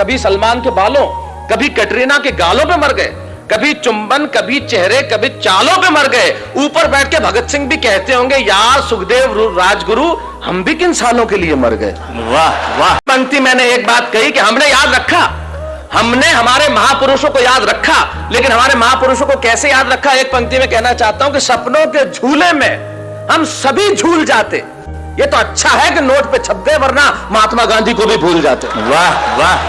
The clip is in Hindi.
कभी सलमान के बालों कभी कटरीना के गालों पे मर गए कभी चुंबन कभी चेहरे कभी चालों पे मर गए। ऊपर बैठ के भगत सिंह भी कहते होंगे यार सुखदेव राजगुरु हम भी किन सालों के लिए मर गए? वाह वाह। पंक्ति मैंने एक बात कही कि हमने याद रखा। हमने हमारे महापुरुषों को याद रखा लेकिन हमारे महापुरुषों को कैसे याद रखा? एक पंक्ति में कहना चाहता हूँ कि सपनों के झूले में हम सभी झूल जाते। ये तो अच्छा है कि नोट पे छप गए वरना महात्मा गांधी को भी भूल जाते। वाह वाह।